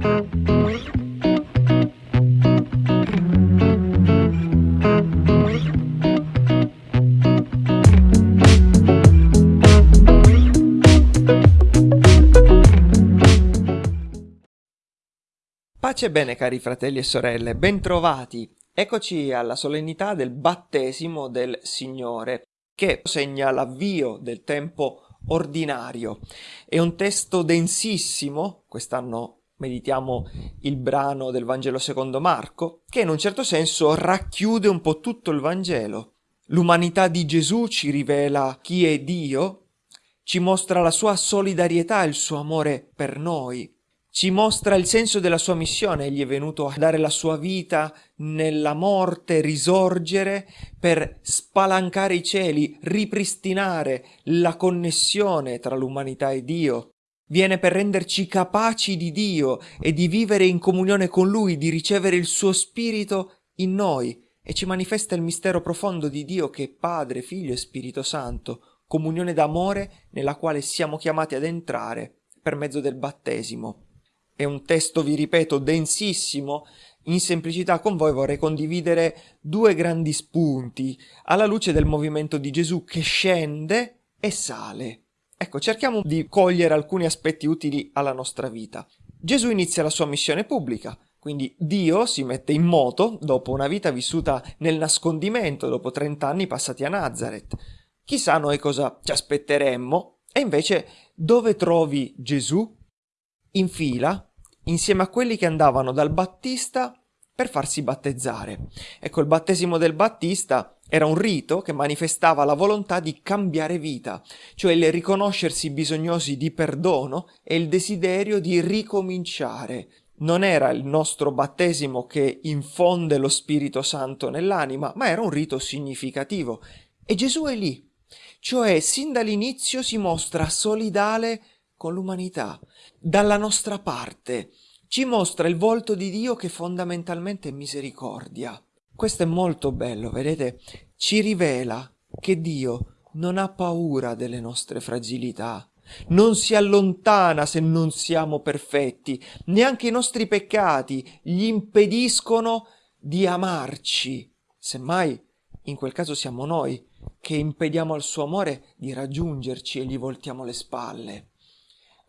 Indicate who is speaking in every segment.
Speaker 1: Pace e bene cari fratelli e sorelle, bentrovati! Eccoci alla solennità del battesimo del Signore, che segna l'avvio del tempo ordinario. È un testo densissimo, quest'anno meditiamo il brano del Vangelo secondo Marco, che in un certo senso racchiude un po' tutto il Vangelo. L'umanità di Gesù ci rivela chi è Dio, ci mostra la sua solidarietà il suo amore per noi, ci mostra il senso della sua missione, egli è venuto a dare la sua vita nella morte, risorgere per spalancare i cieli, ripristinare la connessione tra l'umanità e Dio. Viene per renderci capaci di Dio e di vivere in comunione con Lui, di ricevere il suo Spirito in noi e ci manifesta il mistero profondo di Dio che è Padre, Figlio e Spirito Santo, comunione d'amore nella quale siamo chiamati ad entrare per mezzo del battesimo. È un testo, vi ripeto, densissimo. In semplicità con voi vorrei condividere due grandi spunti alla luce del movimento di Gesù che scende e sale. Ecco, cerchiamo di cogliere alcuni aspetti utili alla nostra vita. Gesù inizia la sua missione pubblica, quindi Dio si mette in moto dopo una vita vissuta nel nascondimento, dopo 30 anni passati a Nazareth. Chissà noi cosa ci aspetteremmo, e invece dove trovi Gesù? In fila, insieme a quelli che andavano dal Battista per farsi battezzare. Ecco, il battesimo del Battista era un rito che manifestava la volontà di cambiare vita, cioè il riconoscersi bisognosi di perdono e il desiderio di ricominciare. Non era il nostro battesimo che infonde lo Spirito Santo nell'anima, ma era un rito significativo. E Gesù è lì, cioè sin dall'inizio si mostra solidale con l'umanità, dalla nostra parte. Ci mostra il volto di Dio che fondamentalmente è misericordia. Questo è molto bello, vedete? Ci rivela che Dio non ha paura delle nostre fragilità, non si allontana se non siamo perfetti, neanche i nostri peccati gli impediscono di amarci. Semmai, in quel caso siamo noi che impediamo al suo amore di raggiungerci e gli voltiamo le spalle.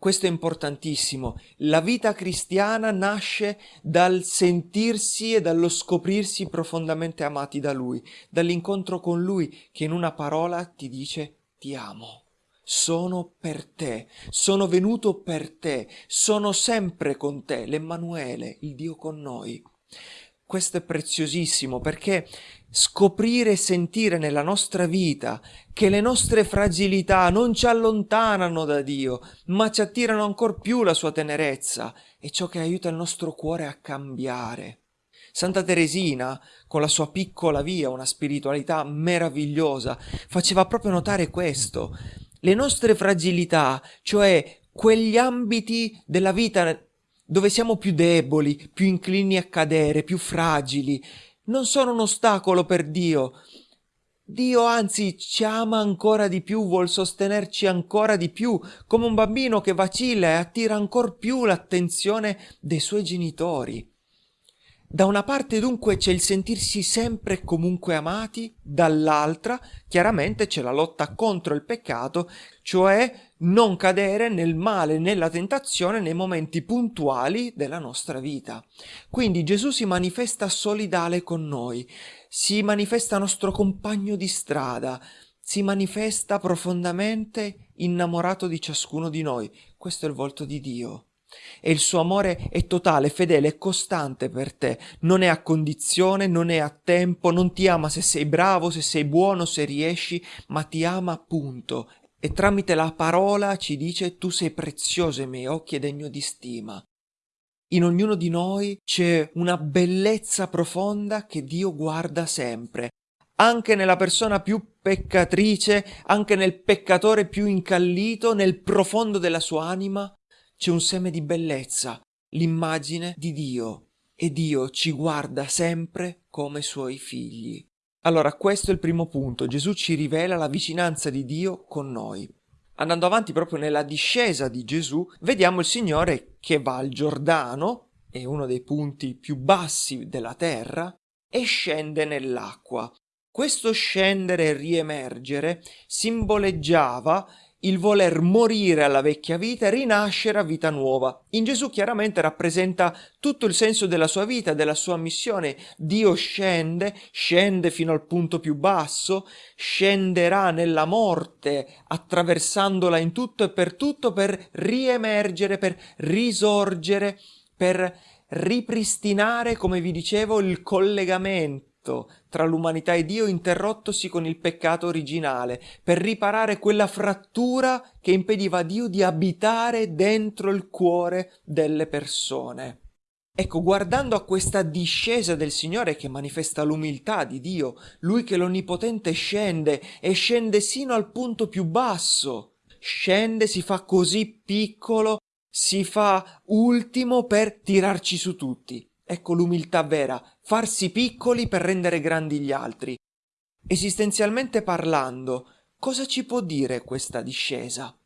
Speaker 1: Questo è importantissimo. La vita cristiana nasce dal sentirsi e dallo scoprirsi profondamente amati da Lui, dall'incontro con Lui che in una parola ti dice ti amo. Sono per te, sono venuto per te, sono sempre con te, l'Emmanuele, il Dio con noi. Questo è preziosissimo perché scoprire e sentire nella nostra vita che le nostre fragilità non ci allontanano da Dio, ma ci attirano ancor più la sua tenerezza, è ciò che aiuta il nostro cuore a cambiare. Santa Teresina, con la sua piccola via, una spiritualità meravigliosa, faceva proprio notare questo. Le nostre fragilità, cioè quegli ambiti della vita dove siamo più deboli, più inclini a cadere, più fragili, non sono un ostacolo per Dio. Dio anzi ci ama ancora di più, vuol sostenerci ancora di più, come un bambino che vacilla e attira ancor più l'attenzione dei suoi genitori. Da una parte dunque c'è il sentirsi sempre e comunque amati, dall'altra chiaramente c'è la lotta contro il peccato, cioè non cadere nel male, nella tentazione nei momenti puntuali della nostra vita. Quindi Gesù si manifesta solidale con noi, si manifesta nostro compagno di strada, si manifesta profondamente innamorato di ciascuno di noi. Questo è il volto di Dio e il suo amore è totale, fedele e costante per te, non è a condizione, non è a tempo, non ti ama se sei bravo, se sei buono, se riesci, ma ti ama appunto e tramite la parola ci dice tu sei prezioso ai miei occhi e degno di stima. In ognuno di noi c'è una bellezza profonda che Dio guarda sempre, anche nella persona più peccatrice, anche nel peccatore più incallito, nel profondo della sua anima, c'è un seme di bellezza, l'immagine di Dio, e Dio ci guarda sempre come suoi figli. Allora, questo è il primo punto. Gesù ci rivela la vicinanza di Dio con noi. Andando avanti proprio nella discesa di Gesù, vediamo il Signore che va al Giordano, è uno dei punti più bassi della terra, e scende nell'acqua. Questo scendere e riemergere simboleggiava il voler morire alla vecchia vita e rinascere a vita nuova. In Gesù chiaramente rappresenta tutto il senso della sua vita, della sua missione. Dio scende, scende fino al punto più basso, scenderà nella morte, attraversandola in tutto e per tutto per riemergere, per risorgere, per ripristinare, come vi dicevo, il collegamento tra l'umanità e Dio interrottosi con il peccato originale, per riparare quella frattura che impediva a Dio di abitare dentro il cuore delle persone. Ecco, guardando a questa discesa del Signore che manifesta l'umiltà di Dio, Lui che l'Onnipotente scende e scende sino al punto più basso, scende, si fa così piccolo, si fa ultimo per tirarci su tutti. Ecco l'umiltà vera, farsi piccoli per rendere grandi gli altri. Esistenzialmente parlando, cosa ci può dire questa discesa?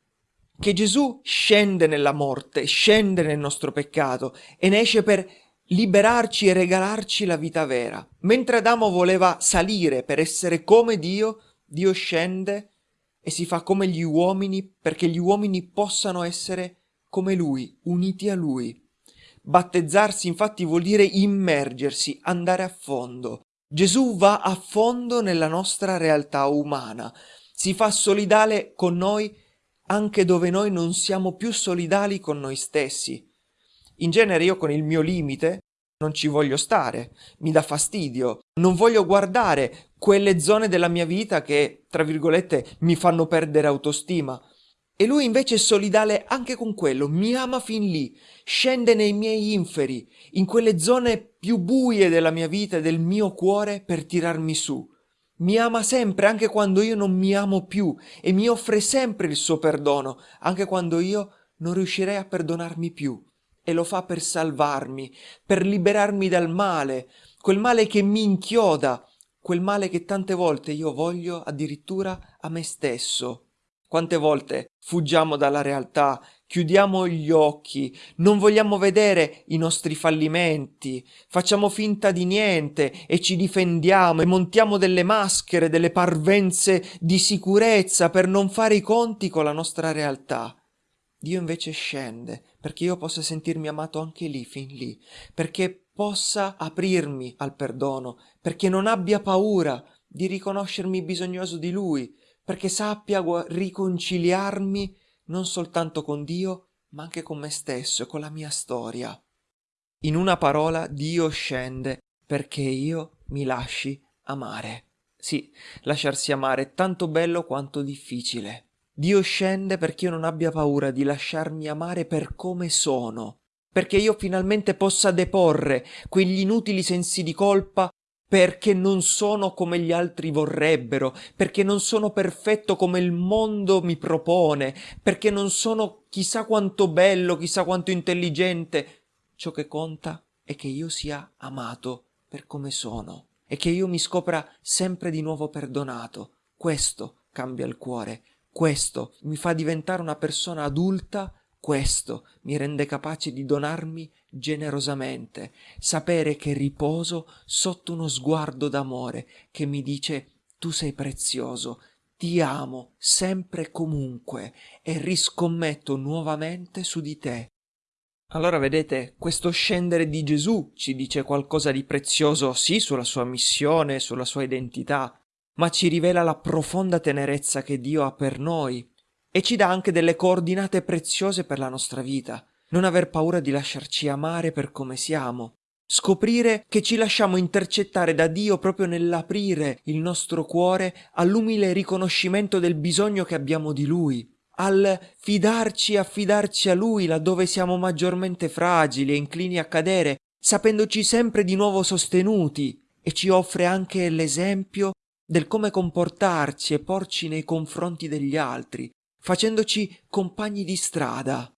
Speaker 1: Che Gesù scende nella morte, scende nel nostro peccato e ne esce per liberarci e regalarci la vita vera. Mentre Adamo voleva salire per essere come Dio, Dio scende e si fa come gli uomini perché gli uomini possano essere come Lui, uniti a Lui. Battezzarsi infatti vuol dire immergersi, andare a fondo. Gesù va a fondo nella nostra realtà umana, si fa solidale con noi anche dove noi non siamo più solidali con noi stessi. In genere io con il mio limite non ci voglio stare, mi dà fastidio, non voglio guardare quelle zone della mia vita che, tra virgolette, mi fanno perdere autostima. E lui invece è solidale anche con quello, mi ama fin lì, scende nei miei inferi, in quelle zone più buie della mia vita e del mio cuore per tirarmi su. Mi ama sempre anche quando io non mi amo più e mi offre sempre il suo perdono, anche quando io non riuscirei a perdonarmi più. E lo fa per salvarmi, per liberarmi dal male, quel male che mi inchioda, quel male che tante volte io voglio addirittura a me stesso. Quante volte fuggiamo dalla realtà, chiudiamo gli occhi, non vogliamo vedere i nostri fallimenti, facciamo finta di niente e ci difendiamo e montiamo delle maschere, delle parvenze di sicurezza per non fare i conti con la nostra realtà. Dio invece scende perché io possa sentirmi amato anche lì, fin lì, perché possa aprirmi al perdono, perché non abbia paura di riconoscermi bisognoso di Lui, perché sappia riconciliarmi non soltanto con Dio, ma anche con me stesso e con la mia storia. In una parola, Dio scende perché io mi lasci amare. Sì, lasciarsi amare è tanto bello quanto difficile. Dio scende perché io non abbia paura di lasciarmi amare per come sono, perché io finalmente possa deporre quegli inutili sensi di colpa perché non sono come gli altri vorrebbero, perché non sono perfetto come il mondo mi propone, perché non sono chissà quanto bello, chissà quanto intelligente. Ciò che conta è che io sia amato per come sono e che io mi scopra sempre di nuovo perdonato. Questo cambia il cuore, questo mi fa diventare una persona adulta questo mi rende capace di donarmi generosamente, sapere che riposo sotto uno sguardo d'amore che mi dice tu sei prezioso, ti amo sempre e comunque e riscommetto nuovamente su di te. Allora vedete, questo scendere di Gesù ci dice qualcosa di prezioso sì sulla sua missione, sulla sua identità, ma ci rivela la profonda tenerezza che Dio ha per noi e ci dà anche delle coordinate preziose per la nostra vita. Non aver paura di lasciarci amare per come siamo. Scoprire che ci lasciamo intercettare da Dio proprio nell'aprire il nostro cuore all'umile riconoscimento del bisogno che abbiamo di Lui, al fidarci e affidarci a Lui laddove siamo maggiormente fragili e inclini a cadere, sapendoci sempre di nuovo sostenuti, e ci offre anche l'esempio del come comportarci e porci nei confronti degli altri, facendoci compagni di strada.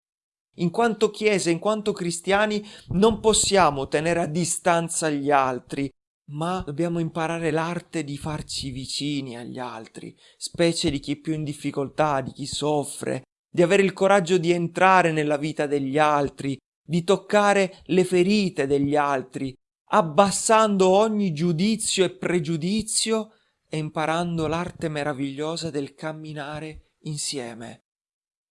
Speaker 1: In quanto Chiesa, in quanto cristiani, non possiamo tenere a distanza gli altri, ma dobbiamo imparare l'arte di farci vicini agli altri, specie di chi è più in difficoltà, di chi soffre, di avere il coraggio di entrare nella vita degli altri, di toccare le ferite degli altri, abbassando ogni giudizio e pregiudizio e imparando l'arte meravigliosa del camminare insieme.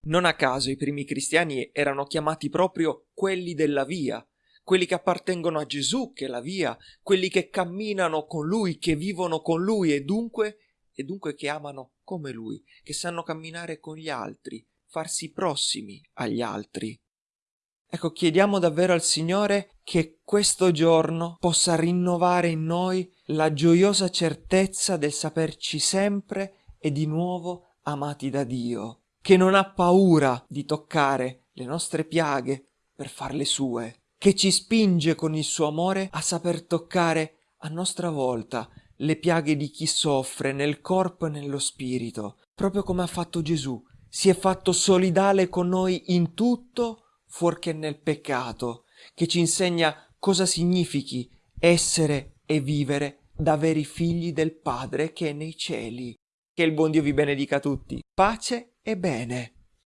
Speaker 1: Non a caso i primi cristiani erano chiamati proprio quelli della via, quelli che appartengono a Gesù, che è la via, quelli che camminano con Lui, che vivono con Lui e dunque, e dunque che amano come Lui, che sanno camminare con gli altri, farsi prossimi agli altri. Ecco, chiediamo davvero al Signore che questo giorno possa rinnovare in noi la gioiosa certezza del saperci sempre e di nuovo amati da Dio che non ha paura di toccare le nostre piaghe per farle sue, che ci spinge con il suo amore a saper toccare a nostra volta le piaghe di chi soffre nel corpo e nello spirito, proprio come ha fatto Gesù. Si è fatto solidale con noi in tutto fuorché nel peccato, che ci insegna cosa significhi essere e vivere da veri figli del Padre che è nei cieli. Che il buon Dio vi benedica tutti. Pace e bene.